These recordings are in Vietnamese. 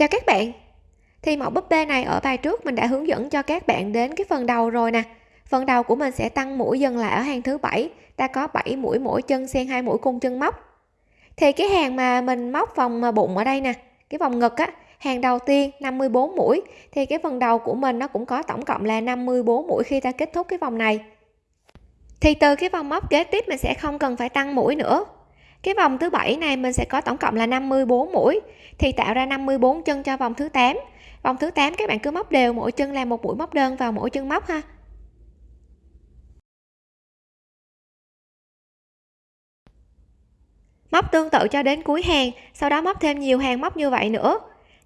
chào các bạn. Thì mẫu búp bê này ở bài trước mình đã hướng dẫn cho các bạn đến cái phần đầu rồi nè. Phần đầu của mình sẽ tăng mũi dần lại ở hàng thứ bảy. Ta có 7 mũi mỗi chân xen hai mũi cung chân móc. Thì cái hàng mà mình móc vòng bụng ở đây nè, cái vòng ngực á, hàng đầu tiên 54 mũi. Thì cái phần đầu của mình nó cũng có tổng cộng là 54 mũi khi ta kết thúc cái vòng này. Thì từ cái vòng móc kế tiếp mình sẽ không cần phải tăng mũi nữa cái vòng thứ bảy này mình sẽ có tổng cộng là 54 mũi, thì tạo ra 54 chân cho vòng thứ 8 vòng thứ 8 các bạn cứ móc đều mỗi chân là một mũi móc đơn vào mỗi chân móc ha. Móc tương tự cho đến cuối hàng, sau đó móc thêm nhiều hàng móc như vậy nữa.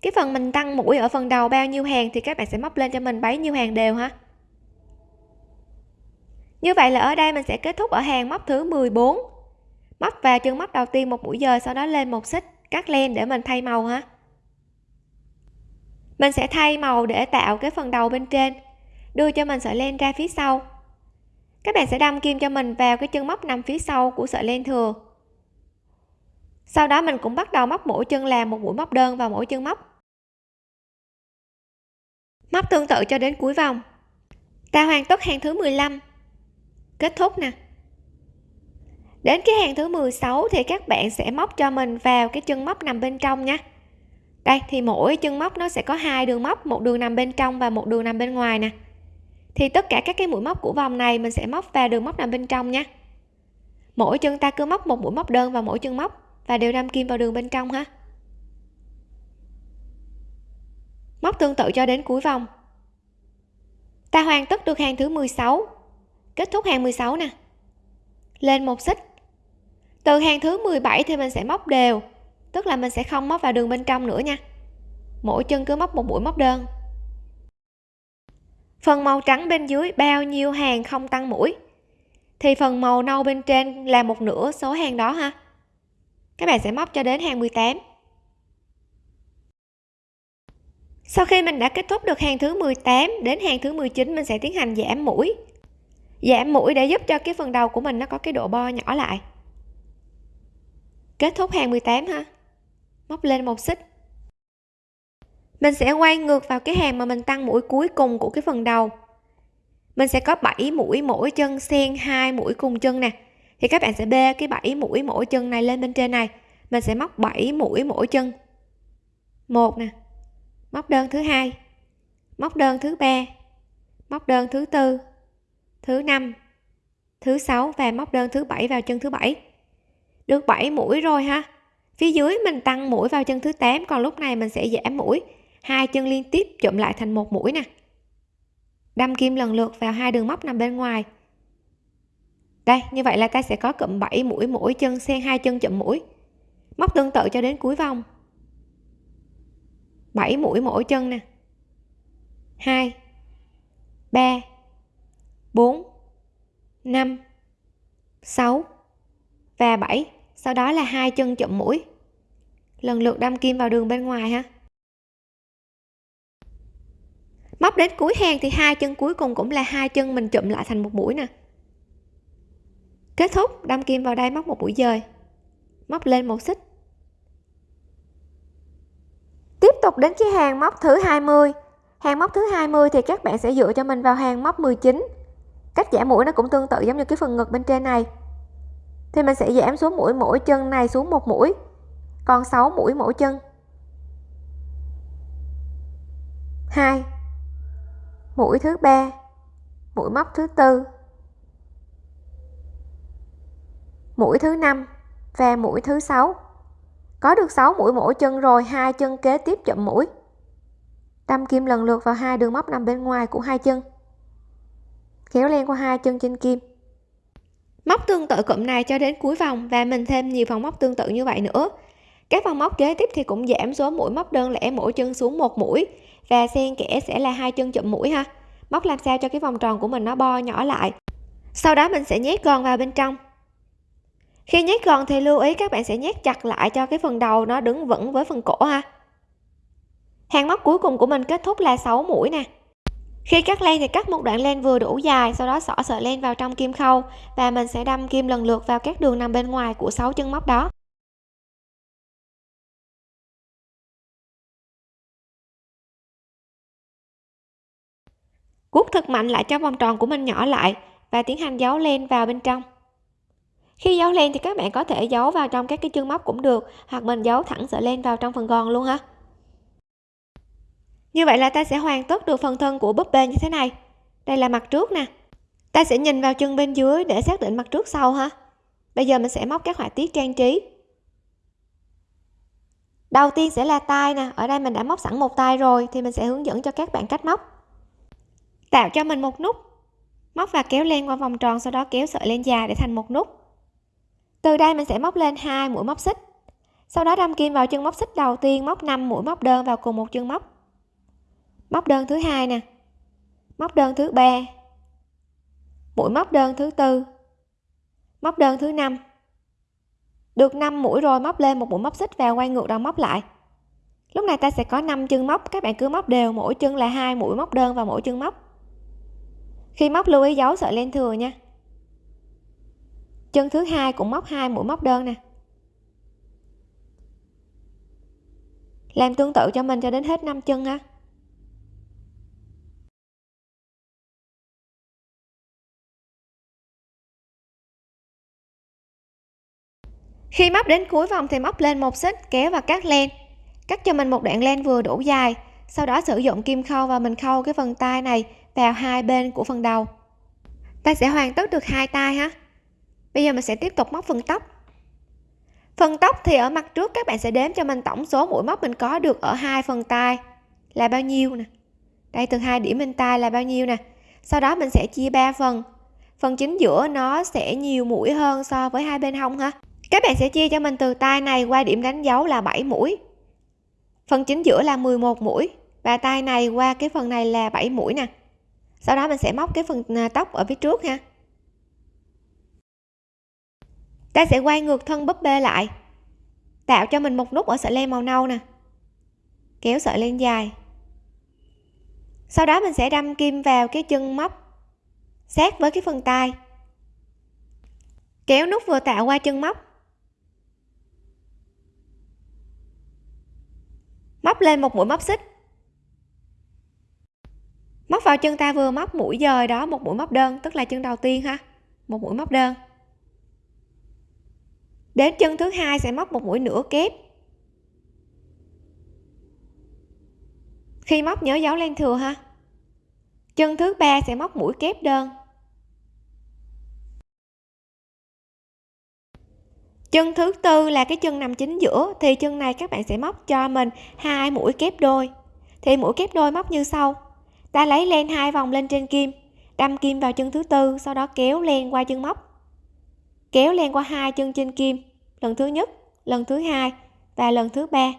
Cái phần mình tăng mũi ở phần đầu bao nhiêu hàng thì các bạn sẽ móc lên cho mình bấy nhiêu hàng đều ha. Như vậy là ở đây mình sẽ kết thúc ở hàng móc thứ 14 móc vào chân móc đầu tiên một mũi dời sau đó lên một xích cắt len để mình thay màu ha. Mình sẽ thay màu để tạo cái phần đầu bên trên, đưa cho mình sợi len ra phía sau. Các bạn sẽ đâm kim cho mình vào cái chân móc nằm phía sau của sợi len thừa. Sau đó mình cũng bắt đầu móc mỗi chân làm một mũi móc đơn vào mỗi chân móc. Móc tương tự cho đến cuối vòng. Ta hoàn tất hàng thứ 15 kết thúc nè đến cái hàng thứ 16 thì các bạn sẽ móc cho mình vào cái chân móc nằm bên trong nha. Đây, thì mỗi chân móc nó sẽ có hai đường móc, một đường nằm bên trong và một đường nằm bên ngoài nè. Thì tất cả các cái mũi móc của vòng này mình sẽ móc vào đường móc nằm bên trong nha. Mỗi chân ta cứ móc một mũi móc đơn vào mỗi chân móc và đều đâm kim vào đường bên trong ha. Móc tương tự cho đến cuối vòng. Ta hoàn tất được hàng thứ 16 kết thúc hàng 16 nè. Lên một xích từ hàng thứ 17 thì mình sẽ móc đều, tức là mình sẽ không móc vào đường bên trong nữa nha. Mỗi chân cứ móc một mũi móc đơn. Phần màu trắng bên dưới bao nhiêu hàng không tăng mũi? Thì phần màu nâu bên trên là một nửa số hàng đó ha. Các bạn sẽ móc cho đến hàng 18 sau khi mình đã kết thúc được hàng thứ 18 đến hàng thứ 19 mình sẽ tiến hành giảm mũi. Giảm mũi để giúp cho cái phần đầu của mình nó có cái độ bo nhỏ lại kết thúc hàng 18 ha móc lên một xích. Mình sẽ quay ngược vào cái hàng mà mình tăng mũi cuối cùng của cái phần đầu. Mình sẽ có 7 mũi mỗi chân xen hai mũi cùng chân nè. Thì các bạn sẽ bê cái 7 mũi mỗi chân này lên bên trên này. Mình sẽ móc 7 mũi mỗi chân. Một nè. Móc đơn thứ hai. Móc đơn thứ ba. Móc đơn thứ tư. Thứ năm. Thứ sáu và móc đơn thứ bảy vào chân thứ bảy được 7 mũi rồi ha. Phía dưới mình tăng mũi vào chân thứ 8 còn lúc này mình sẽ giảm mũi. Hai chân liên tiếp chụm lại thành một mũi nè. Đâm kim lần lượt vào hai đường móc nằm bên ngoài. Đây, như vậy là ta sẽ có cụm 7 mũi mỗi chân, xen hai chân chụm mũi. Móc tương tự cho đến cuối vòng. 7 mũi mỗi chân nè. 2 3 4 5 6 và 7 sau đó là hai chân chụm mũi. Lần lượt đâm kim vào đường bên ngoài ha. Móc đến cuối hàng thì hai chân cuối cùng cũng là hai chân mình chụm lại thành một mũi nè. Kết thúc, đâm kim vào đây móc một mũi dời. Móc lên một xích. Tiếp tục đến cái hàng móc thứ 20 hàng móc thứ 20 thì các bạn sẽ dựa cho mình vào hàng móc 19 cách giả mũi nó cũng tương tự giống như cái phần ngực bên trên này thì mình sẽ giảm số mũi mỗi chân này xuống một mũi. Còn 6 mũi mỗi chân. 2 mũi thứ ba. Mũi móc thứ tư. Mũi thứ năm và mũi thứ sáu. Có được 6 mũi mỗi chân rồi, hai chân kế tiếp chậm mũi. Đâm kim lần lượt vào hai đường móc nằm bên ngoài của hai chân. Kéo len qua hai chân trên kim móc tương tự cụm này cho đến cuối vòng và mình thêm nhiều vòng móc tương tự như vậy nữa. Các vòng móc kế tiếp thì cũng giảm số mũi móc đơn lẻ mỗi chân xuống một mũi và xen kẽ sẽ là hai chân chụm mũi ha. Móc làm sao cho cái vòng tròn của mình nó bo nhỏ lại. Sau đó mình sẽ nhét gòn vào bên trong. Khi nhét gòn thì lưu ý các bạn sẽ nhét chặt lại cho cái phần đầu nó đứng vững với phần cổ ha. Hàng móc cuối cùng của mình kết thúc là 6 mũi nè khi cắt len thì cắt một đoạn len vừa đủ dài, sau đó xỏ sợi len vào trong kim khâu và mình sẽ đâm kim lần lượt vào các đường nằm bên ngoài của sáu chân móc đó Cút thật mạnh lại cho vòng tròn của mình nhỏ lại và tiến hành giấu len vào bên trong. Khi giấu len thì các bạn có thể giấu vào trong các cái chân móc cũng được, hoặc mình giấu thẳng sợi len vào trong phần gòn luôn ha như vậy là ta sẽ hoàn tất được phần thân của búp bê như thế này. Đây là mặt trước nè. Ta sẽ nhìn vào chân bên dưới để xác định mặt trước sau ha. Bây giờ mình sẽ móc các họa tiết trang trí. Đầu tiên sẽ là tay nè. Ở đây mình đã móc sẵn một tay rồi thì mình sẽ hướng dẫn cho các bạn cách móc. Tạo cho mình một nút. Móc và kéo len qua vòng tròn, sau đó kéo sợi len dài để thành một nút. Từ đây mình sẽ móc lên hai mũi móc xích. Sau đó đâm kim vào chân móc xích đầu tiên, móc 5 mũi móc đơn vào cùng một chân móc móc đơn thứ hai nè. Móc đơn thứ ba. Mũi móc đơn thứ tư. Móc đơn thứ năm. Được 5 mũi rồi, móc lên một mũi móc xích vào quay ngược đầu móc lại. Lúc này ta sẽ có 5 chân móc, các bạn cứ móc đều, mỗi chân là hai mũi móc đơn và mỗi chân móc. Khi móc lưu ý giấu sợi len thừa nha. Chân thứ hai cũng móc hai mũi móc đơn nè. Làm tương tự cho mình cho đến hết 5 chân ha. Khi móc đến cuối vòng thì móc lên một xích, kéo và cắt len. Cắt cho mình một đoạn len vừa đủ dài. Sau đó sử dụng kim khâu và mình khâu cái phần tay này vào hai bên của phần đầu. Ta sẽ hoàn tất được hai tay ha. Bây giờ mình sẽ tiếp tục móc phần tóc. Phần tóc thì ở mặt trước các bạn sẽ đếm cho mình tổng số mũi móc mình có được ở hai phần tay là bao nhiêu nè. Đây, từ hai điểm bên tay là bao nhiêu nè. Sau đó mình sẽ chia ba phần. Phần chính giữa nó sẽ nhiều mũi hơn so với hai bên hông ha các bạn sẽ chia cho mình từ tay này qua điểm đánh dấu là 7 mũi. Phần chính giữa là 11 mũi và tay này qua cái phần này là 7 mũi nè. Sau đó mình sẽ móc cái phần à, tóc ở phía trước ha. Ta sẽ quay ngược thân búp bê lại, tạo cho mình một nút ở sợi len màu nâu nè. Kéo sợi len dài. Sau đó mình sẽ đâm kim vào cái chân móc, sát với cái phần tay. Kéo nút vừa tạo qua chân móc. Móc lên một mũi móc xích. Móc vào chân ta vừa móc mũi dời đó một mũi móc đơn, tức là chân đầu tiên ha. Một mũi móc đơn. Đến chân thứ hai sẽ móc một mũi nửa kép. Khi móc nhớ dấu len thừa ha. Chân thứ ba sẽ móc mũi kép đơn. Chân thứ tư là cái chân nằm chính giữa, thì chân này các bạn sẽ móc cho mình hai mũi kép đôi. Thì mũi kép đôi móc như sau. Ta lấy len hai vòng lên trên kim, đâm kim vào chân thứ tư, sau đó kéo len qua chân móc. Kéo len qua hai chân trên kim, lần thứ nhất, lần thứ hai và lần thứ ba.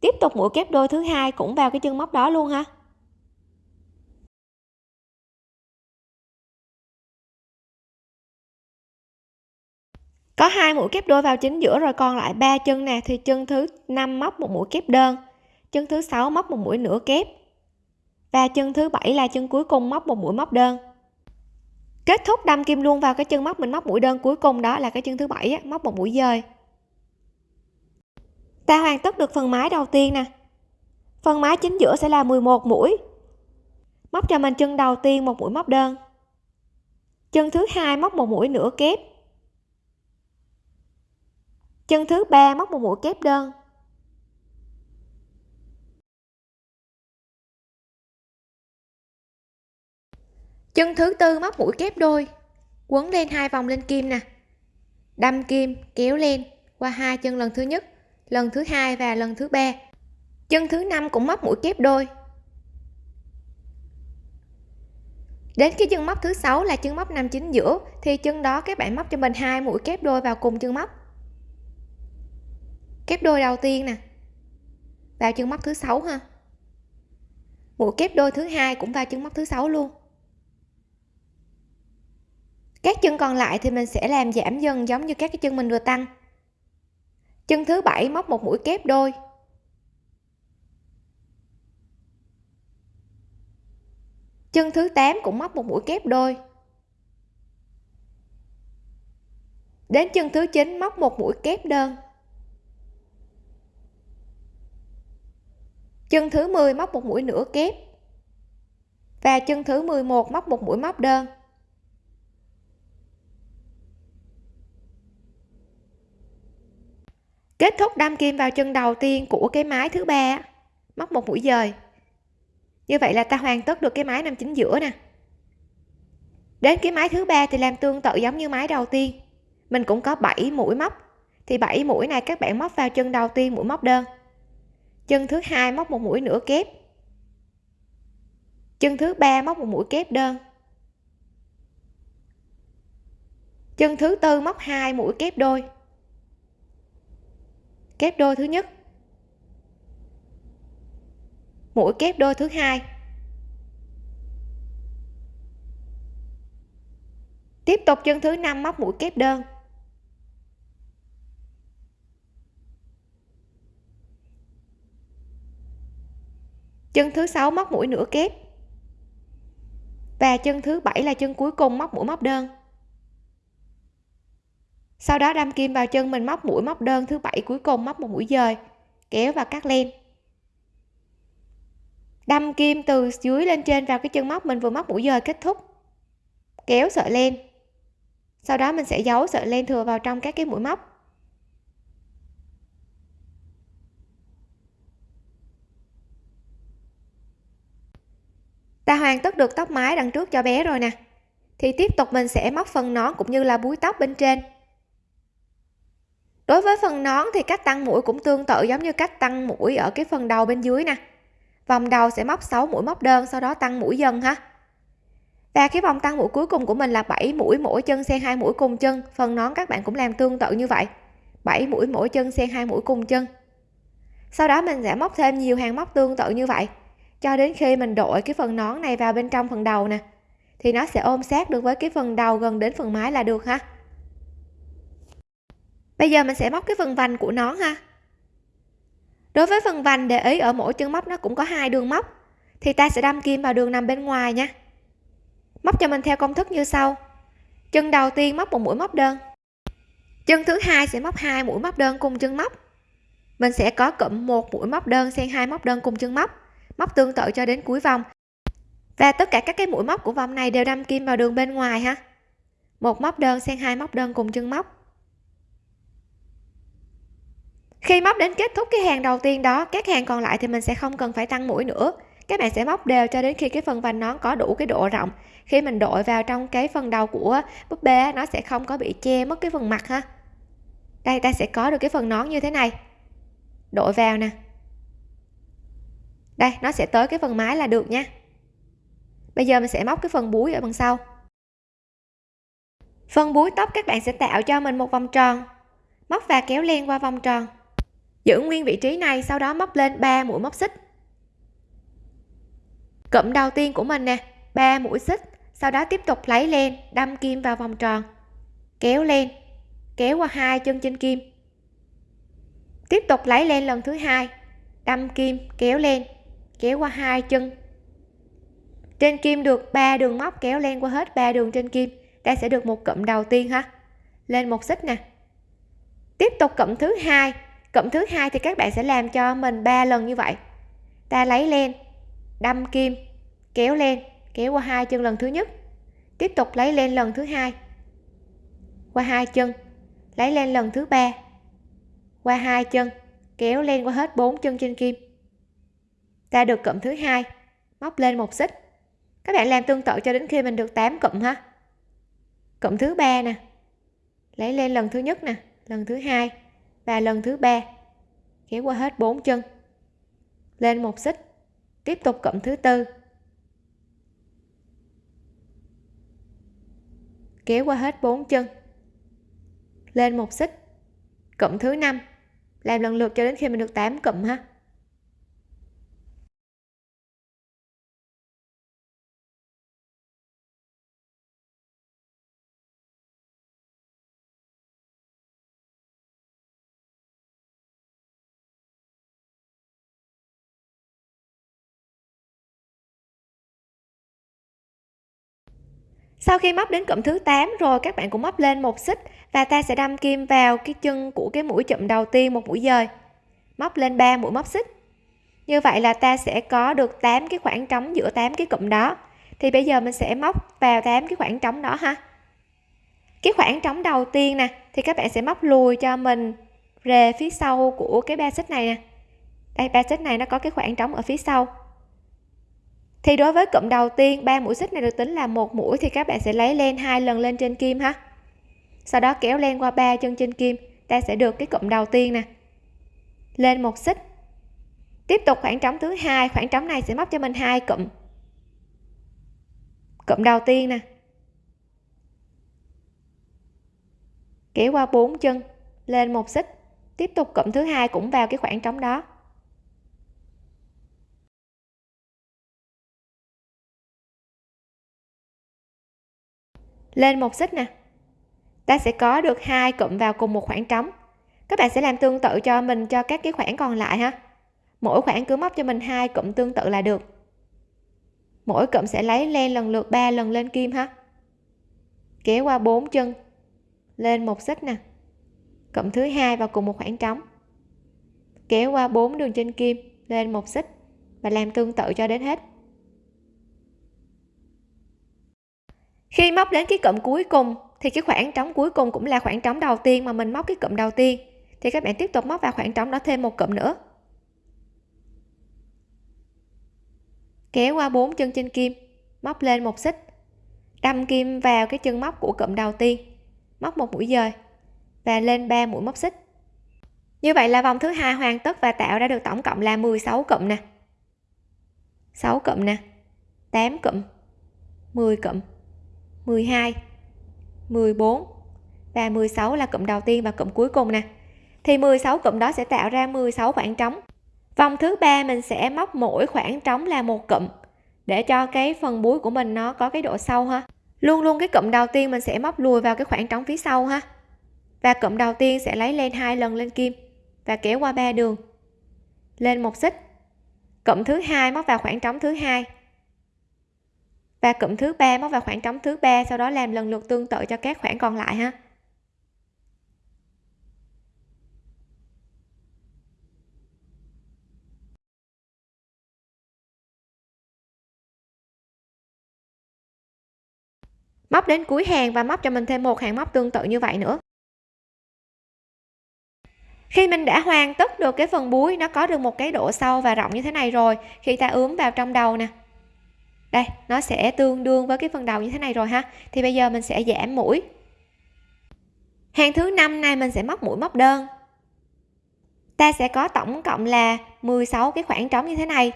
Tiếp tục mũi kép đôi thứ hai cũng vào cái chân móc đó luôn ha. Có hai mũi kép đôi vào chính giữa rồi còn lại ba chân nè, thì chân thứ năm móc một mũi kép đơn, chân thứ sáu móc một mũi nửa kép, và chân thứ bảy là chân cuối cùng móc một mũi móc đơn. Kết thúc đâm kim luôn vào cái chân móc mình móc mũi đơn cuối cùng đó là cái chân thứ bảy móc một mũi dời. Ta hoàn tất được phần mái đầu tiên nè. Phần mái chính giữa sẽ là 11 mũi. Móc cho mình chân đầu tiên một mũi móc đơn. Chân thứ hai móc một mũi nửa kép chân thứ ba móc một mũi kép đơn. Chân thứ tư móc mũi kép đôi. Quấn lên hai vòng lên kim nè. Đâm kim, kéo lên, qua hai chân lần thứ nhất, lần thứ hai và lần thứ ba. Chân thứ năm cũng móc mũi kép đôi. Đến cái chân móc thứ sáu là chân móc nằm chính giữa, thì chân đó các bạn móc cho mình hai mũi kép đôi vào cùng chân móc kép đôi đầu tiên nè. Vào chân móc thứ sáu ha. Mũi kép đôi thứ hai cũng vào chân móc thứ sáu luôn. Các chân còn lại thì mình sẽ làm giảm dần giống như các cái chân mình vừa tăng. Chân thứ bảy móc một mũi kép đôi. Chân thứ 8 cũng móc một mũi kép đôi. Đến chân thứ 9 móc một mũi kép đơn. Chân thứ 10 móc một mũi nửa kép. Và chân thứ 11 móc một mũi móc đơn. Kết thúc đâm kim vào chân đầu tiên của cái mái thứ ba móc một mũi dời. Như vậy là ta hoàn tất được cái mái nằm chính giữa nè. Đến cái mái thứ ba thì làm tương tự giống như mái đầu tiên. Mình cũng có 7 mũi móc. Thì 7 mũi này các bạn móc vào chân đầu tiên mũi móc đơn chân thứ hai móc một mũi nửa kép. Chân thứ ba móc một mũi kép đơn. Chân thứ tư móc hai mũi kép đôi. Kép đôi thứ nhất. Mũi kép đôi thứ hai. Tiếp tục chân thứ năm móc mũi kép đơn. Chân thứ sáu, móc mũi nửa kép. Và chân thứ bảy là chân cuối cùng, móc mũi móc đơn. Sau đó đâm kim vào chân mình, móc mũi móc đơn thứ bảy cuối cùng, móc một mũi dời, kéo và cắt len. Đâm kim từ dưới lên trên vào cái chân móc mình, vừa móc mũi dời kết thúc. Kéo sợi len. Sau đó mình sẽ giấu sợi len thừa vào trong các cái mũi móc. Ta hoàn tất được tóc mái đằng trước cho bé rồi nè. Thì tiếp tục mình sẽ móc phần nón cũng như là búi tóc bên trên. Đối với phần nón thì cách tăng mũi cũng tương tự giống như cách tăng mũi ở cái phần đầu bên dưới nè. Vòng đầu sẽ móc 6 mũi móc đơn, sau đó tăng mũi dần ha. Và cái vòng tăng mũi cuối cùng của mình là 7 mũi mỗi chân xen hai mũi cùng chân. Phần nón các bạn cũng làm tương tự như vậy. 7 mũi mỗi chân xen hai mũi cùng chân. Sau đó mình sẽ móc thêm nhiều hàng móc tương tự như vậy cho đến khi mình đội cái phần nón này vào bên trong phần đầu nè, thì nó sẽ ôm sát được với cái phần đầu gần đến phần mái là được ha. Bây giờ mình sẽ móc cái phần vành của nón ha. Đối với phần vành để ý ở mỗi chân móc nó cũng có hai đường móc, thì ta sẽ đâm kim vào đường nằm bên ngoài nha. Móc cho mình theo công thức như sau. Chân đầu tiên móc một mũi móc đơn. Chân thứ hai sẽ móc hai mũi móc đơn cùng chân móc. Mình sẽ có cụm một mũi móc đơn xen hai móc đơn cùng chân móc móc tương tự cho đến cuối vòng. Và tất cả các cái mũi móc của vòng này đều đâm kim vào đường bên ngoài ha. Một móc đơn xen hai móc đơn cùng chân móc. Khi móc đến kết thúc cái hàng đầu tiên đó, các hàng còn lại thì mình sẽ không cần phải tăng mũi nữa. Các bạn sẽ móc đều cho đến khi cái phần vành nón có đủ cái độ rộng. Khi mình đội vào trong cái phần đầu của búp bê nó sẽ không có bị che mất cái phần mặt ha. Đây, ta sẽ có được cái phần nón như thế này. Đội vào nè đây nó sẽ tới cái phần mái là được nha. Bây giờ mình sẽ móc cái phần búi ở bằng sau. Phần búi tóc các bạn sẽ tạo cho mình một vòng tròn. Móc và kéo len qua vòng tròn. Giữ nguyên vị trí này sau đó móc lên 3 mũi móc xích. Cụm đầu tiên của mình nè 3 mũi xích sau đó tiếp tục lấy len đâm kim vào vòng tròn. Kéo len, kéo qua hai chân trên kim. Tiếp tục lấy len lần thứ hai đâm kim kéo len kéo qua hai chân. Trên kim được ba đường móc kéo len qua hết ba đường trên kim, ta sẽ được một cụm đầu tiên ha. Lên một xích nè. Tiếp tục cụm thứ hai. Cụm thứ hai thì các bạn sẽ làm cho mình ba lần như vậy. Ta lấy len, đâm kim, kéo lên kéo qua hai chân lần thứ nhất. Tiếp tục lấy lên lần thứ hai. Qua hai chân, lấy lên lần thứ ba. Qua hai chân, kéo len qua hết bốn chân trên kim ta được cụm thứ hai. Móc lên một xích. Các bạn làm tương tự cho đến khi mình được 8 cụm ha. Cụm thứ ba nè. Lấy lên lần thứ nhất nè, lần thứ hai và lần thứ ba. Kéo qua hết bốn chân. Lên một xích. Tiếp tục cụm thứ tư. Kéo qua hết bốn chân. Lên một xích. Cụm thứ năm. Làm lần lượt cho đến khi mình được 8 cụm ha. Sau khi móc đến cụm thứ 8 rồi, các bạn cũng móc lên một xích và ta sẽ đâm kim vào cái chân của cái mũi chụm đầu tiên một mũi dời. Móc lên 3 mũi móc xích. Như vậy là ta sẽ có được 8 cái khoảng trống giữa 8 cái cụm đó. Thì bây giờ mình sẽ móc vào 8 cái khoảng trống đó ha. Cái khoảng trống đầu tiên nè, thì các bạn sẽ móc lùi cho mình về phía sau của cái ba xích này nè. Đây, ba xích này nó có cái khoảng trống ở phía sau thì đối với cụm đầu tiên, ba mũi xích này được tính là một mũi thì các bạn sẽ lấy len hai lần lên trên kim ha. Sau đó kéo len qua ba chân trên kim, ta sẽ được cái cụm đầu tiên nè. Lên một xích. Tiếp tục khoảng trống thứ hai, khoảng trống này sẽ móc cho mình hai cụm. Cụm đầu tiên nè. Kéo qua bốn chân, lên một xích. Tiếp tục cụm thứ hai cũng vào cái khoảng trống đó. Lên một xích nè. Ta sẽ có được hai cụm vào cùng một khoảng trống. Các bạn sẽ làm tương tự cho mình cho các cái khoảng còn lại ha. Mỗi khoảng cứ móc cho mình hai cụm tương tự là được. Mỗi cụm sẽ lấy len lần lượt 3 lần lên kim ha. Kéo qua bốn chân. Lên một xích nè. Cụm thứ hai vào cùng một khoảng trống. Kéo qua bốn đường trên kim, lên một xích và làm tương tự cho đến hết. Khi móc đến cái cụm cuối cùng, thì cái khoảng trống cuối cùng cũng là khoảng trống đầu tiên mà mình móc cái cụm đầu tiên. Thì các bạn tiếp tục móc vào khoảng trống đó thêm một cụm nữa. Kéo qua bốn chân trên kim, móc lên một xích. Đâm kim vào cái chân móc của cụm đầu tiên, móc một mũi dời và lên 3 mũi móc xích. Như vậy là vòng thứ hai hoàn tất và tạo ra được tổng cộng là 16 cụm nè. 6 cụm nè 8 cụm 10 cụm. 12 14 và 16 là cụm đầu tiên và cụm cuối cùng nè. Thì 16 cụm đó sẽ tạo ra 16 khoảng trống. Vòng thứ ba mình sẽ móc mỗi khoảng trống là một cụm để cho cái phần búi của mình nó có cái độ sâu ha. Luôn luôn cái cụm đầu tiên mình sẽ móc lùi vào cái khoảng trống phía sau ha. Và cụm đầu tiên sẽ lấy lên hai lần lên kim và kéo qua ba đường. Lên một xích. Cụm thứ hai móc vào khoảng trống thứ hai và cụm thứ ba, móc vào khoảng trống thứ ba, sau đó làm lần lượt tương tự cho các khoảng còn lại ha. Móc đến cuối hàng và móc cho mình thêm một hàng móc tương tự như vậy nữa. Khi mình đã hoàn tất được cái phần búi nó có được một cái độ sâu và rộng như thế này rồi, khi ta ướm vào trong đầu nè đây, nó sẽ tương đương với cái phần đầu như thế này rồi ha. Thì bây giờ mình sẽ giảm mũi. Hàng thứ năm này mình sẽ móc mũi móc đơn. Ta sẽ có tổng cộng là 16 cái khoảng trống như thế này.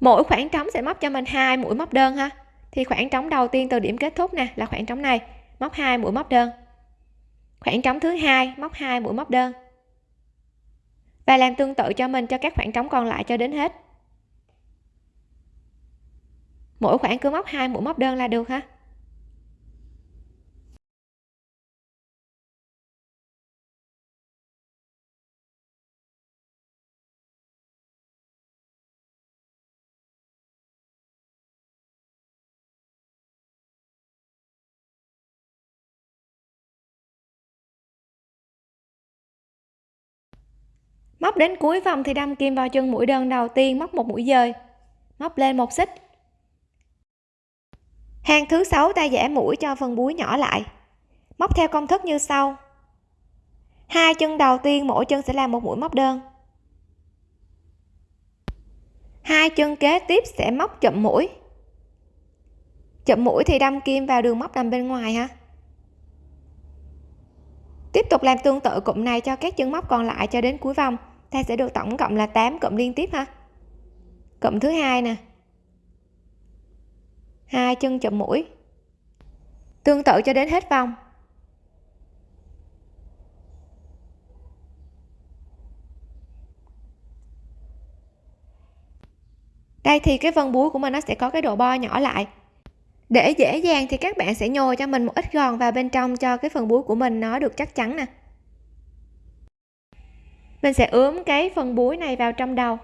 Mỗi khoảng trống sẽ móc cho mình hai mũi móc đơn ha. Thì khoảng trống đầu tiên từ điểm kết thúc nè, là khoảng trống này. Móc hai mũi móc đơn. Khoảng trống thứ hai, móc hai mũi móc đơn. Và làm tương tự cho mình cho các khoảng trống còn lại cho đến hết mỗi khoảng cứ móc hai mũi móc đơn là được ha móc đến cuối vòng thì đâm kim vào chân mũi đơn đầu tiên, móc một mũi dời. Móc lên một xích hàng thứ sáu ta giả mũi cho phần búi nhỏ lại. Móc theo công thức như sau. Hai chân đầu tiên mỗi chân sẽ làm một mũi móc đơn. Hai chân kế tiếp sẽ móc chậm mũi. Chậm mũi thì đâm kim vào đường móc nằm bên ngoài ha. Tiếp tục làm tương tự cụm này cho các chân móc còn lại cho đến cuối vòng. Ta sẽ được tổng cộng là 8 cụm liên tiếp ha. Cụm thứ hai nè hai chân chụm mũi. Tương tự cho đến hết vòng. Đây thì cái vân búi của mình nó sẽ có cái độ bo nhỏ lại. Để dễ dàng thì các bạn sẽ nhồi cho mình một ít gòn vào bên trong cho cái phần búi của mình nó được chắc chắn nè. Mình sẽ ướm cái phần búi này vào trong đầu.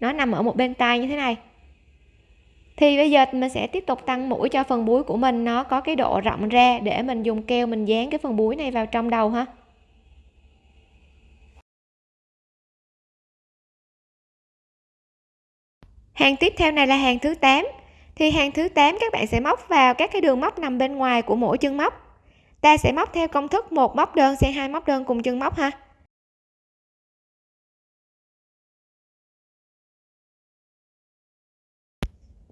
Nó nằm ở một bên tay như thế này thì bây giờ mình sẽ tiếp tục tăng mũi cho phần búi của mình. Nó có cái độ rộng ra để mình dùng keo mình dán cái phần búi này vào trong đầu ha. Hàng tiếp theo này là hàng thứ 8 thì hàng thứ 8 các bạn sẽ móc vào các cái đường móc nằm bên ngoài của mỗi chân móc. Ta sẽ móc theo công thức một móc đơn xen hai móc đơn cùng chân móc ha.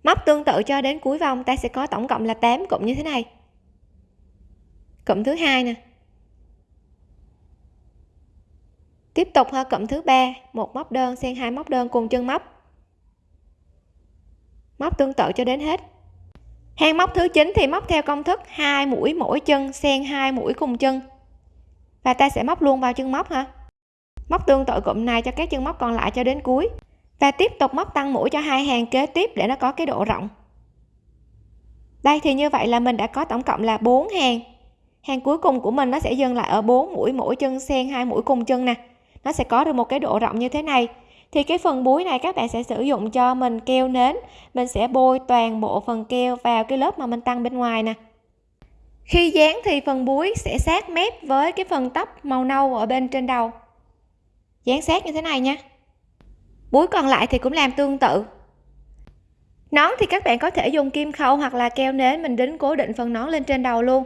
Móc tương tự cho đến cuối vòng, ta sẽ có tổng cộng là 8 cụm như thế này. Cụm thứ hai nè. Tiếp tục ha, cụm thứ ba. Một móc đơn xen hai móc đơn cùng chân móc. Móc tương tự cho đến hết. Hang móc thứ 9 thì móc theo công thức hai mũi mỗi chân xen hai mũi cùng chân. Và ta sẽ móc luôn vào chân móc ha. Móc tương tự cụm này cho các chân móc còn lại cho đến cuối và tiếp tục móc tăng mũi cho hai hàng kế tiếp để nó có cái độ rộng. Đây thì như vậy là mình đã có tổng cộng là 4 hàng. Hàng cuối cùng của mình nó sẽ dừng lại ở 4 mũi mỗi chân xen hai mũi cùng chân nè. Nó sẽ có được một cái độ rộng như thế này. Thì cái phần búi này các bạn sẽ sử dụng cho mình keo nến. Mình sẽ bôi toàn bộ phần keo vào cái lớp mà mình tăng bên ngoài nè. Khi dán thì phần búi sẽ sát mép với cái phần tóc màu nâu ở bên trên đầu. Dán sát như thế này nha búi còn lại thì cũng làm tương tự. Nón thì các bạn có thể dùng kim khâu hoặc là keo nến, mình đính cố định phần nón lên trên đầu luôn.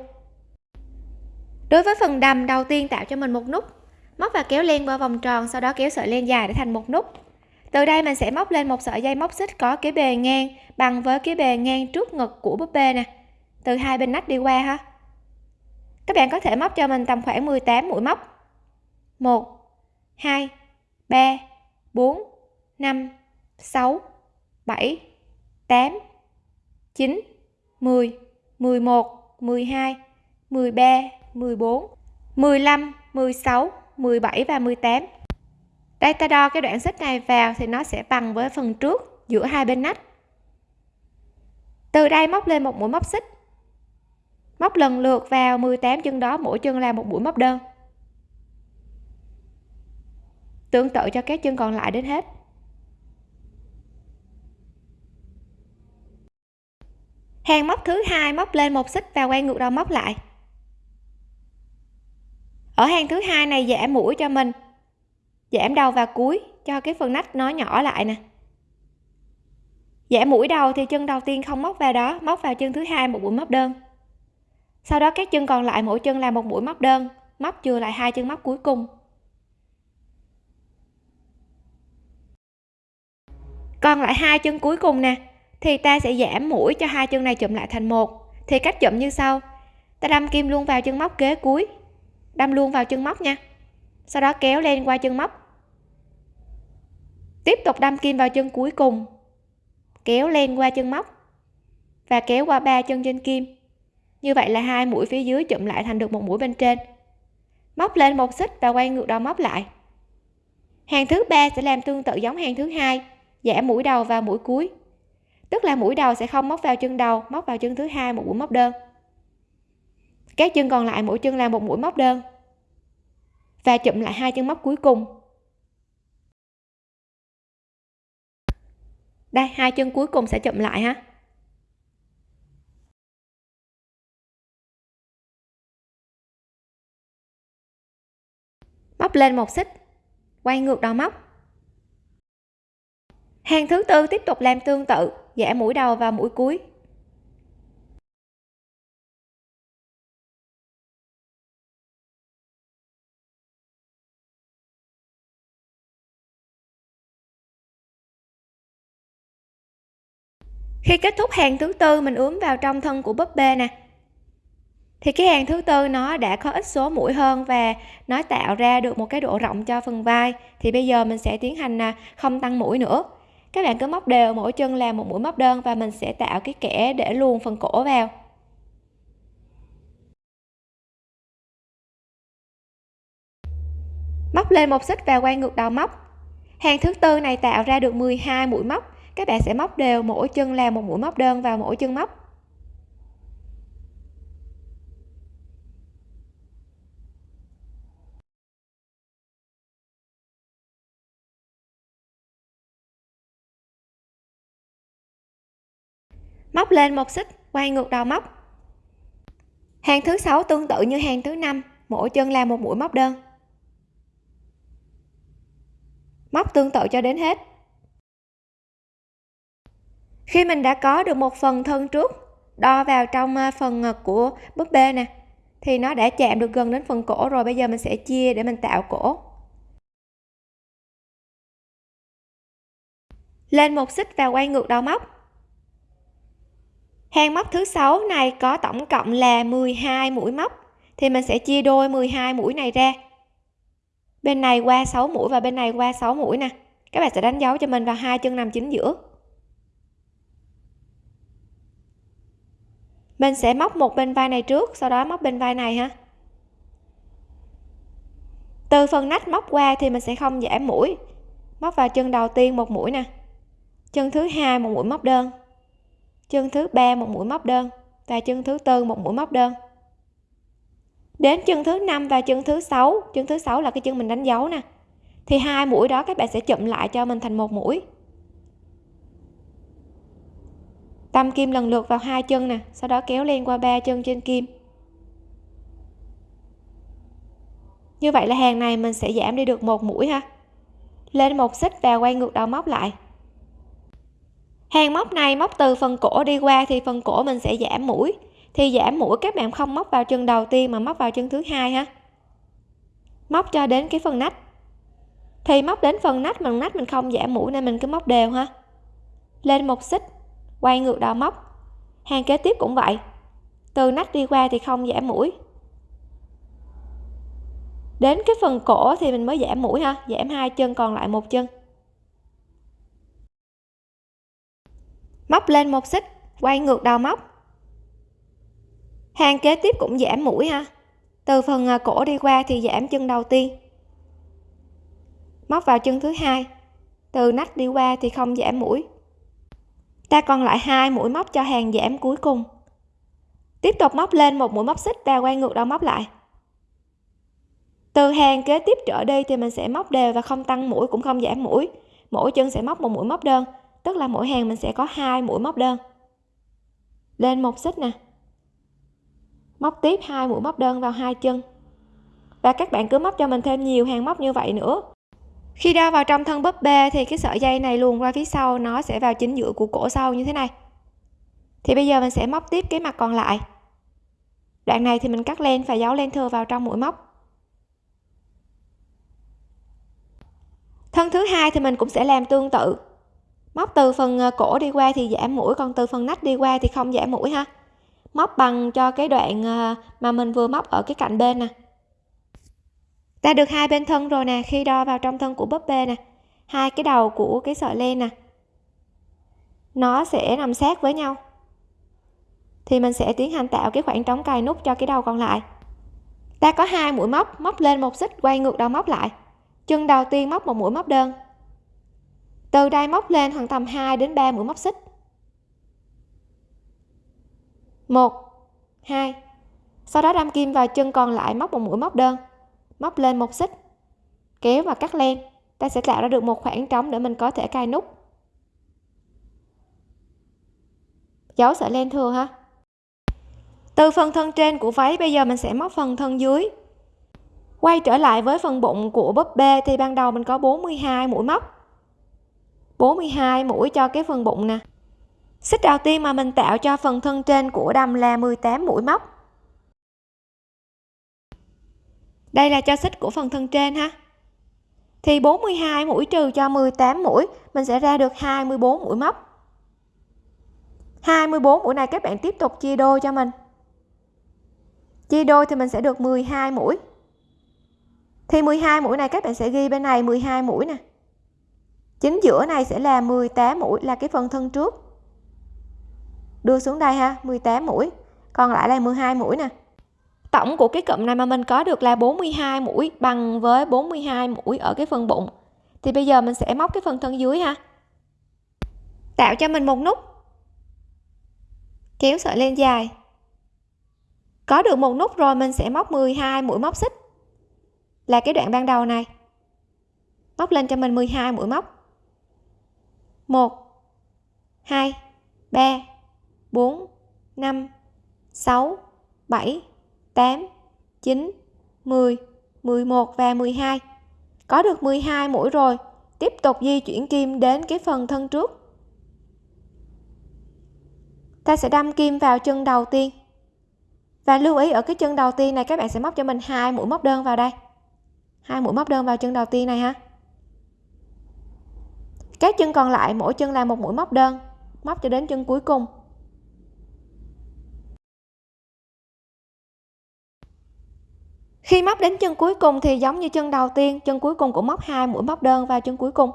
Đối với phần đầm, đầu tiên tạo cho mình một nút. Móc và kéo len qua vòng tròn, sau đó kéo sợi len dài để thành một nút. Từ đây mình sẽ móc lên một sợi dây móc xích có cái bề ngang bằng với cái bề ngang trước ngực của búp bê nè. Từ hai bên nách đi qua ha. Các bạn có thể móc cho mình tầm khoảng 18 mũi móc. 1 2 3 4 5 6 7 8 9 10 11 12 13 14 15 16 17 và 18 đây, ta đo cái đoạn xích này vào thì nó sẽ bằng với phần trước giữa hai bên nách. Từ đây móc lên một mũi móc xích. Móc lần lượt vào 18 chân đó, mỗi chân là một mũi móc đơn. Tương tự cho các chân còn lại đến hết. Hàng móc thứ hai móc lên một xích và quay ngược đầu móc lại. Ở hàng thứ hai này giảm mũi cho mình giảm đầu và cuối cho cái phần nách nó nhỏ lại nè. Giảm mũi đầu thì chân đầu tiên không móc vào đó, móc vào chân thứ hai một mũi móc đơn. Sau đó các chân còn lại mỗi chân là một mũi móc đơn, móc chừa lại hai chân móc cuối cùng. Còn lại hai chân cuối cùng nè thì ta sẽ giảm mũi cho hai chân này chụm lại thành một. Thì cách chụm như sau. Ta đâm kim luôn vào chân móc kế cuối. Đâm luôn vào chân móc nha. Sau đó kéo lên qua chân móc. Tiếp tục đâm kim vào chân cuối cùng. Kéo lên qua chân móc. Và kéo qua ba chân trên kim. Như vậy là hai mũi phía dưới chụm lại thành được một mũi bên trên. Móc lên một xích và quay ngược đầu móc lại. Hàng thứ ba sẽ làm tương tự giống hàng thứ hai. Giảm mũi đầu và mũi cuối tức là mũi đầu sẽ không móc vào chân đầu, móc vào chân thứ hai, một mũi móc đơn. Các chân còn lại, mỗi chân là một mũi móc đơn. Và chụm lại hai chân móc cuối cùng. Đây, hai chân cuối cùng sẽ chụm lại ha. Móc lên một xích. Quay ngược đầu móc hàng thứ tư tiếp tục làm tương tự giả mũi đầu và mũi cuối. Khi kết thúc hàng thứ tư, mình ướm vào trong thân của búp bê nè. Thì cái hàng thứ tư nó đã có ít số mũi hơn và nó tạo ra được một cái độ rộng cho phần vai. Thì bây giờ mình sẽ tiến hành à, không tăng mũi nữa các bạn cứ móc đều mỗi chân làm một mũi móc đơn và mình sẽ tạo cái kẽ để luồn phần cổ vào. Móc lên một xích và quay ngược đầu móc. Hàng thứ tư này tạo ra được 12 mũi móc. Các bạn sẽ móc đều mỗi chân làm một mũi móc đơn vào mỗi chân móc. Móc lên một xích, quay ngược đầu móc. Hàng thứ sáu tương tự như hàng thứ năm, mỗi chân là một mũi móc đơn. Móc tương tự cho đến hết. Khi mình đã có được một phần thân trước, đo vào trong à, phần ngực của búp bê nè, thì nó đã chạm được gần đến phần cổ rồi, bây giờ mình sẽ chia để mình tạo cổ. Lên một xích và quay ngược đầu móc hàng móc thứ sáu này có tổng cộng là 12 mũi móc. Thì mình sẽ chia đôi 12 mũi này ra. Bên này qua 6 mũi và bên này qua 6 mũi nè. Các bạn sẽ đánh dấu cho mình vào hai chân nằm chính giữa. Mình sẽ móc một bên vai này trước, sau đó móc bên vai này ha. Từ phần nách móc qua thì mình sẽ không giảm mũi. Móc vào chân đầu tiên một mũi nè. Chân thứ hai một mũi móc đơn chân thứ ba một mũi móc đơn và chân thứ tư một mũi móc đơn. Đến chân thứ năm và chân thứ sáu, chân thứ sáu là cái chân mình đánh dấu nè, thì hai mũi đó các bạn sẽ chụm lại cho mình thành một mũi. Tâm kim lần lượt vào hai chân nè, sau đó kéo lên qua ba chân trên kim. Như vậy là hàng này mình sẽ giảm đi được một mũi ha. Lên một xích và quay ngược đầu móc lại hàng móc này móc từ phần cổ đi qua thì phần cổ mình sẽ giảm mũi. Thì giảm mũi, các bạn không móc vào chân đầu tiên mà móc vào chân thứ hai ha. Móc cho đến cái phần nách. Thì móc đến phần nách mà nách mình không giảm mũi nên mình cứ móc đều ha. Lên một xích, quay ngược đầu móc. Hàng kế tiếp cũng vậy. Từ nách đi qua thì không giảm mũi. Đến cái phần cổ thì mình mới giảm mũi ha, giảm hai chân còn lại một chân. Móc lên một xích, quay ngược đầu móc. Hàng kế tiếp cũng giảm mũi ha. Từ phần à, cổ đi qua thì giảm chân đầu tiên. Móc vào chân thứ hai. Từ nách đi qua thì không giảm mũi. Ta còn lại hai mũi móc cho hàng giảm cuối cùng. Tiếp tục móc lên một mũi móc xích và quay ngược đầu móc lại. Từ hàng kế tiếp trở đi thì mình sẽ móc đều và không tăng mũi, cũng không giảm mũi. Mỗi chân sẽ móc một mũi móc đơn tức là mỗi hàng mình sẽ có hai mũi móc đơn. Lên một xích nè. Móc tiếp hai mũi móc đơn vào hai chân. Và các bạn cứ móc cho mình thêm nhiều hàng móc như vậy nữa. Khi đeo vào trong thân búp bê thì cái sợi dây này luồn qua phía sau, nó sẽ vào chính giữa của cổ sau như thế này. Thì bây giờ mình sẽ móc tiếp cái mặt còn lại. Đoạn này thì mình cắt len và giấu len thừa vào trong mũi móc. Thân thứ hai thì mình cũng sẽ làm tương tự móc từ phần ờ, cổ đi qua thì giảm mũi, còn từ phần nách đi qua thì không giảm mũi ha. Móc bằng cho cái đoạn ờ, mà mình vừa móc ở cái cạnh bên nè. Ta được hai bên thân rồi nè, khi đo vào trong thân của búp bê nè. Hai cái đầu của cái sợi len nè. Nó sẽ nằm sát với nhau. Thì mình sẽ tiến hành tạo cái khoảng trống cài nút cho cái đầu còn lại. Ta có hai mũi móc móc lên một xích, quay ngược đầu móc lại. Chân đầu tiên móc một mũi móc đơn từ đây móc lên khoảng tầm 2 đến 3 mũi móc xích. 1 2 sau đó đâm kim vào chân còn lại móc một mũi móc đơn. Móc lên một xích. Kéo và cắt len. Ta sẽ tạo ra được một khoảng trống để mình có thể cài nút. Giấu sợi len thừa ha. Từ phần thân trên của váy, bây giờ mình sẽ móc phần thân dưới. Quay trở lại với phần bụng của búp bê thì ban đầu mình có 42 mũi móc. 42 mũi cho cái phần bụng nè. Xích đầu tiên mà mình tạo cho phần thân trên của đầm là 18 mũi móc. Đây là cho xích của phần thân trên ha. Thì 42 mũi trừ cho 18 mũi, mình sẽ ra được 24 mũi móc. 24 mũi này các bạn tiếp tục chia đôi cho mình. Chia đôi thì mình sẽ được 12 mũi. Thì 12 mũi này các bạn sẽ ghi bên này 12 mũi nè chính giữa này sẽ là 18 mũi là cái phần thân trước. Đưa xuống đây ha 18 mũi. Còn lại là 12 mũi nè. Tổng của cái cụm này mà mình có được là 42 mũi bằng với 42 mũi ở cái phần bụng. Thì bây giờ mình sẽ móc cái phần thân dưới ha. Tạo cho mình một nút. Kéo sợi lên dài. Có được một nút rồi mình sẽ móc 12 mũi móc xích. Là cái đoạn ban đầu này. Móc lên cho mình 12 mũi móc. 1 2 3 4 5 6 7 8 9 10 11 và 12 có được 12 mũi rồi, tiếp tục di chuyển kim đến cái phần thân trước. Ta sẽ đâm kim vào chân đầu tiên. Và lưu ý ở cái chân đầu tiên này, các bạn sẽ móc cho mình hai mũi móc đơn vào đây. Hai mũi móc đơn vào chân đầu tiên này ha các chân còn lại, mỗi chân là một mũi móc đơn, móc cho đến chân cuối cùng. Khi móc đến chân cuối cùng thì giống như chân đầu tiên, chân cuối cùng cũng móc hai mũi móc đơn vào chân cuối cùng.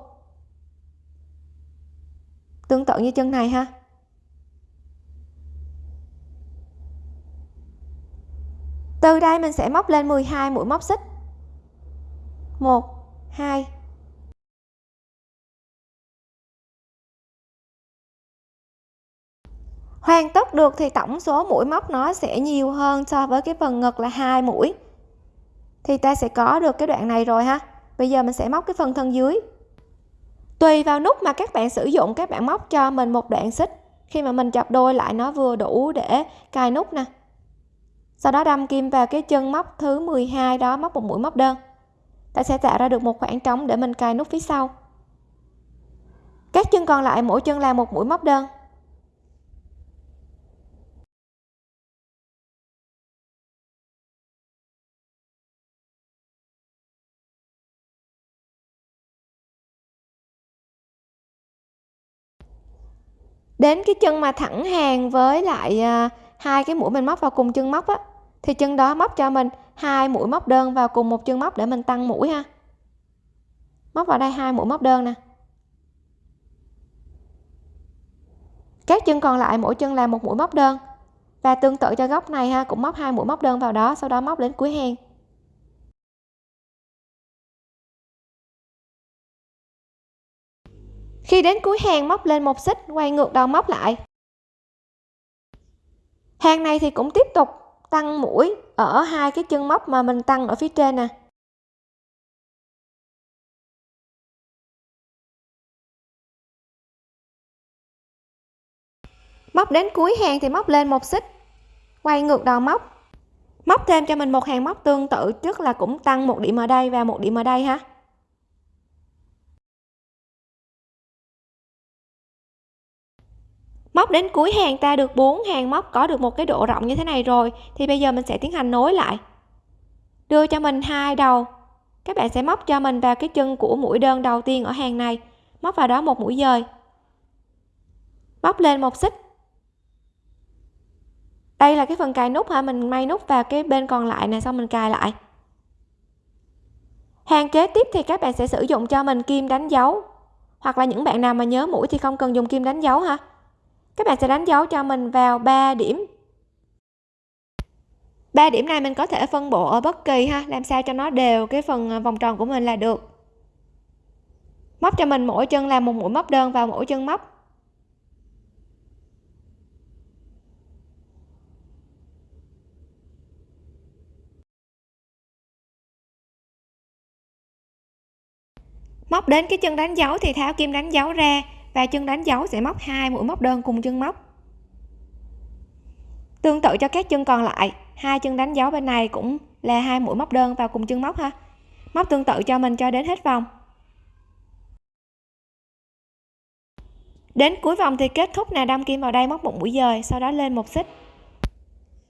Tương tự như chân này ha. Từ đây mình sẽ móc lên 12 mũi móc xích. 1 2 hoàn tất được thì tổng số mũi móc nó sẽ nhiều hơn so với cái phần ngực là hai mũi. Thì ta sẽ có được cái đoạn này rồi ha. Bây giờ mình sẽ móc cái phần thân dưới. Tùy vào nút mà các bạn sử dụng, các bạn móc cho mình một đoạn xích. Khi mà mình chập đôi lại nó vừa đủ để cài nút nè. Sau đó đâm kim vào cái chân móc thứ 12 đó, móc một mũi móc đơn. Ta sẽ tạo ra được một khoảng trống để mình cài nút phía sau. Các chân còn lại mỗi chân là một mũi móc đơn. Đến cái chân mà thẳng hàng với lại à, hai cái mũi mình móc vào cùng chân móc á, thì chân đó móc cho mình hai mũi móc đơn vào cùng một chân móc để mình tăng mũi ha. Móc vào đây hai mũi móc đơn nè. Các chân còn lại mỗi chân là một mũi móc đơn. Và tương tự cho góc này ha, cũng móc hai mũi móc đơn vào đó, sau đó móc đến cuối hàng. Khi đến cuối hàng móc lên một xích, quay ngược đầu móc lại. Hàng này thì cũng tiếp tục tăng mũi ở hai cái chân móc mà mình tăng ở phía trên nè. Móc đến cuối hàng thì móc lên một xích, quay ngược đầu móc. Móc thêm cho mình một hàng móc tương tự trước là cũng tăng một điểm ở đây và một điểm ở đây ha. Móc đến cuối hàng ta được 4 hàng, móc có được một cái độ rộng như thế này rồi, thì bây giờ mình sẽ tiến hành nối lại. Đưa cho mình hai đầu. Các bạn sẽ móc cho mình vào cái chân của mũi đơn đầu tiên ở hàng này. Móc vào đó một mũi dời. Móc lên một xích. Đây là cái phần cài nút ha mình may nút vào cái bên còn lại này xong mình cài lại. Hàng kế tiếp thì các bạn sẽ sử dụng cho mình kim đánh dấu. Hoặc là những bạn nào mà nhớ mũi thì không cần dùng kim đánh dấu ha các bạn sẽ đánh dấu cho mình vào 3 điểm. 3 điểm này mình có thể phân bổ ở bất kỳ ha. Làm sao cho nó đều cái phần à, vòng tròn của mình là được. Móc cho mình mỗi chân làm một mũi móc đơn vào mỗi chân móc. Móc đến cái chân đánh dấu thì tháo kim đánh dấu ra và chân đánh dấu sẽ móc hai mũi móc đơn cùng chân móc. Tương tự cho các chân còn lại, hai chân đánh dấu bên này cũng là hai mũi móc đơn vào cùng chân móc ha. Móc tương tự cho mình cho đến hết vòng. Đến cuối vòng thì kết thúc nè, đâm kim vào đây móc một mũi dời, sau đó lên một xích.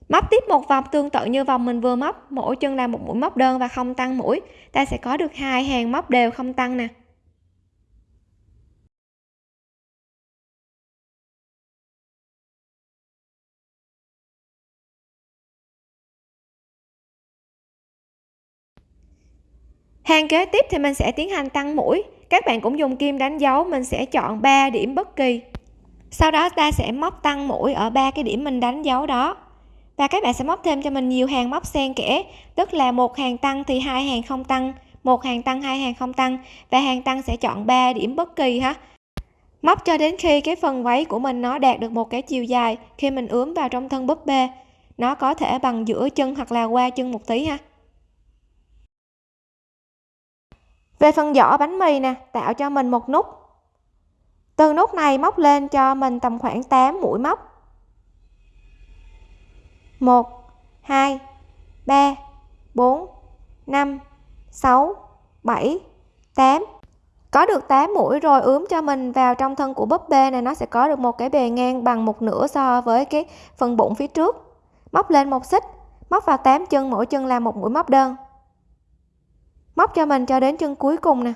Móc tiếp một vòng tương tự như vòng mình vừa móc, mỗi chân là một mũi móc đơn và không tăng mũi. Ta sẽ có được hai hàng móc đều không tăng nè. Hàng kế tiếp thì mình sẽ tiến hành tăng mũi. Các bạn cũng dùng kim đánh dấu, mình sẽ chọn 3 điểm bất kỳ. Sau đó ta sẽ móc tăng mũi ở ba cái điểm mình đánh dấu đó. Và các bạn sẽ móc thêm cho mình nhiều hàng móc xen kẽ. Tức là một hàng tăng thì hai hàng không tăng, một hàng tăng, hai hàng không tăng. Và hàng tăng sẽ chọn 3 điểm bất kỳ ha. Móc cho đến khi cái phần váy của mình nó đạt được một cái chiều dài, khi mình ướm vào trong thân búp bê, nó có thể bằng giữa chân hoặc là qua chân một tí ha. Về phần vỏ bánh mì nè, tạo cho mình một nút. Từ nút này móc lên cho mình tầm khoảng 8 mũi móc. 1 2 3 4 5 6 7 8 có được 8 mũi rồi ướm cho mình vào trong thân của búp bê này, nó sẽ có được một cái bề ngang bằng một nửa so với cái phần bụng phía trước. Móc lên một xích, móc vào 8 chân, mỗi chân là một mũi móc đơn móc cho mình cho đến chân cuối cùng nè.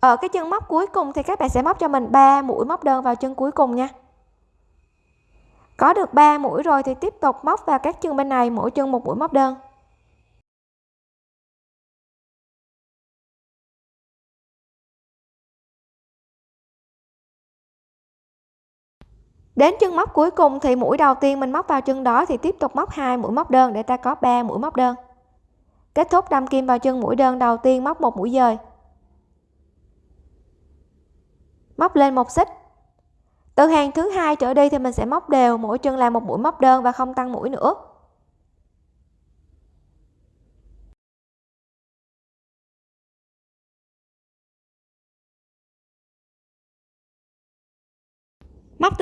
Ở cái chân móc cuối cùng thì các bạn sẽ móc cho mình 3 mũi móc đơn vào chân cuối cùng nha. Có được 3 mũi rồi thì tiếp tục móc vào các chân bên này, mỗi chân một mũi móc đơn. Đến chân móc cuối cùng thì mũi đầu tiên mình móc vào chân đó thì tiếp tục móc hai mũi móc đơn để ta có 3 mũi móc đơn. Kết thúc đâm kim vào chân mũi đơn đầu tiên móc một mũi dời. Móc lên một xích. Từ hàng thứ hai trở đi thì mình sẽ móc đều mỗi chân là một mũi móc đơn và không tăng mũi nữa.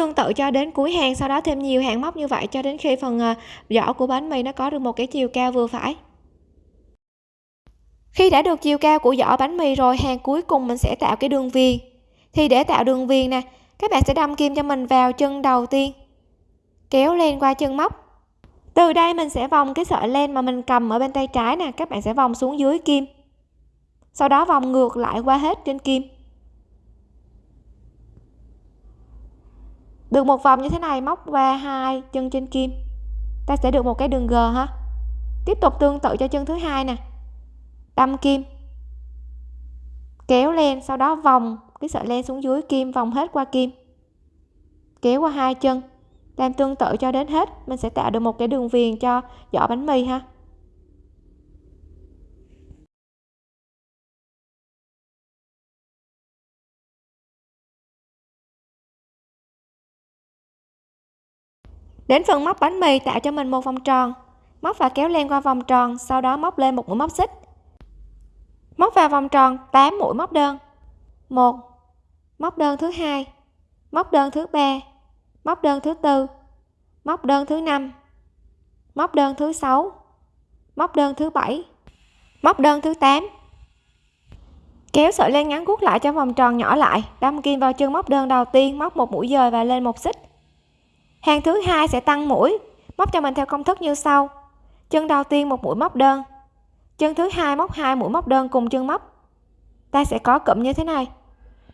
Tương tự cho đến cuối hàng, sau đó thêm nhiều hàng móc như vậy cho đến khi phần ờ, vỏ của bánh mì nó có được một cái chiều cao vừa phải. Khi đã được chiều cao của vỏ bánh mì rồi, hàng cuối cùng mình sẽ tạo cái đường viền. Thì để tạo đường viền nè, các bạn sẽ đâm kim cho mình vào chân đầu tiên, kéo lên qua chân móc. Từ đây mình sẽ vòng cái sợi len mà mình cầm ở bên tay trái nè, các bạn sẽ vòng xuống dưới kim. Sau đó vòng ngược lại qua hết trên kim. Được một vòng như thế này, móc qua hai chân trên kim. Ta sẽ được một cái đường g ha. Tiếp tục tương tự cho chân thứ hai nè. Đâm kim. Kéo lên, sau đó vòng cái sợi len xuống dưới kim, vòng hết qua kim. Kéo qua hai chân. Làm tương tự cho đến hết, mình sẽ tạo được một cái đường viền cho vỏ bánh mì ha. Đến phần móc bánh mì tạo cho mình một vòng tròn. Móc và kéo len qua vòng tròn, sau đó móc lên một mũi móc xích. Móc vào vòng tròn 8 mũi móc đơn. Một, móc đơn thứ hai, móc đơn thứ ba, móc đơn thứ tư, móc đơn thứ năm, móc đơn thứ sáu, móc đơn thứ bảy, móc đơn thứ 8 kéo sợi len ngắn cuốc lại cho vòng tròn nhỏ lại, đâm kim vào chân móc đơn đầu tiên, móc một mũi dời và lên một xích hàng thứ hai sẽ tăng mũi, móc cho mình theo công thức như sau. Chân đầu tiên một mũi móc đơn. Chân thứ hai móc hai mũi móc đơn cùng chân móc. Ta sẽ có cụm như thế này.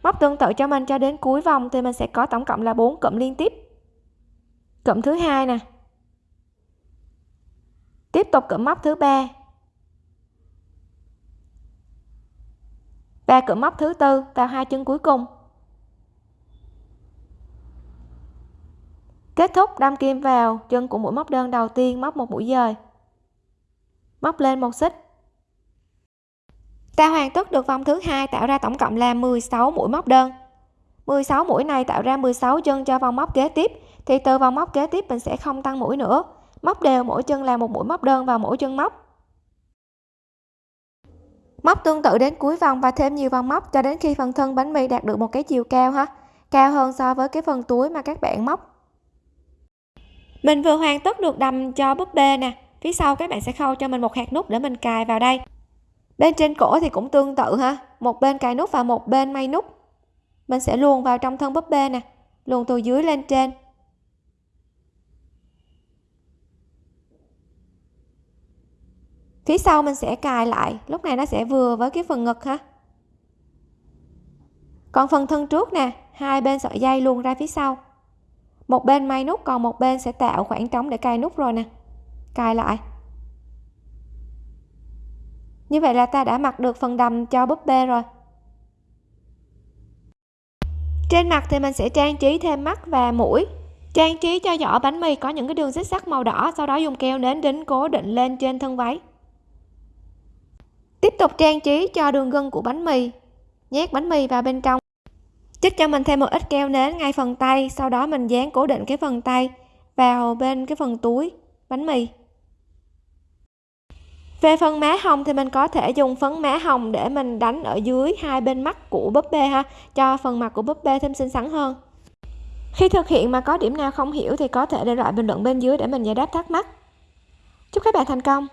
Móc tương tự cho mình cho đến cuối vòng thì mình sẽ có tổng cộng là 4 cụm liên tiếp. Cụm thứ hai nè. Tiếp tục cụm móc thứ ba. Và cụm móc thứ tư vào hai chân cuối cùng. Kết thúc đâm kim vào, chân của mũi móc đơn đầu tiên móc một mũi dời. Móc lên một xích. Ta hoàn tất được vòng thứ hai tạo ra tổng cộng là 16 mũi móc đơn. 16 mũi này tạo ra 16 chân cho vòng móc kế tiếp, thì từ vòng móc kế tiếp mình sẽ không tăng mũi nữa. Móc đều mỗi chân là một mũi móc đơn vào mỗi chân móc. Móc tương tự đến cuối vòng và thêm nhiều vòng móc cho đến khi phần thân bánh mì đạt được một cái chiều cao ha. Cao hơn so với cái phần túi mà các bạn móc mình vừa hoàn tất được đầm cho búp bê nè. Phía sau các bạn sẽ khâu cho mình một hạt nút để mình cài vào đây. Bên trên cổ thì cũng tương tự ha. Một bên cài nút và một bên may nút. Mình sẽ luồn vào trong thân búp bê nè. Luồn từ dưới lên trên. Phía sau mình sẽ cài lại. Lúc này nó sẽ vừa với cái phần ngực ha. Còn phần thân trước nè. Hai bên sợi dây luồn ra phía sau một bên may nút, còn một bên sẽ tạo khoảng trống để cài nút rồi nè. Cài lại. Như vậy là ta đã mặc được phần đầm cho búp bê rồi. Trên mặt thì mình sẽ trang trí thêm mắt và mũi. Trang trí cho vỏ bánh mì có những cái đường xích sắc màu đỏ, sau đó dùng keo nến đính cố định lên trên thân váy. Tiếp tục trang trí cho đường gân của bánh mì. Nhét bánh mì vào bên trong chích cho mình thêm một ít keo nến ngay phần tay, sau đó mình dán cố định cái phần tay vào bên cái phần túi, bánh mì. Về phần má hồng thì mình có thể dùng phấn má hồng để mình đánh ở dưới hai bên mắt của búp bê ha, cho phần mặt của búp bê thêm xinh xắn hơn. Khi thực hiện mà có điểm nào không hiểu thì có thể để lại bình luận bên dưới để mình giải đáp thắc mắc. Chúc các bạn thành công!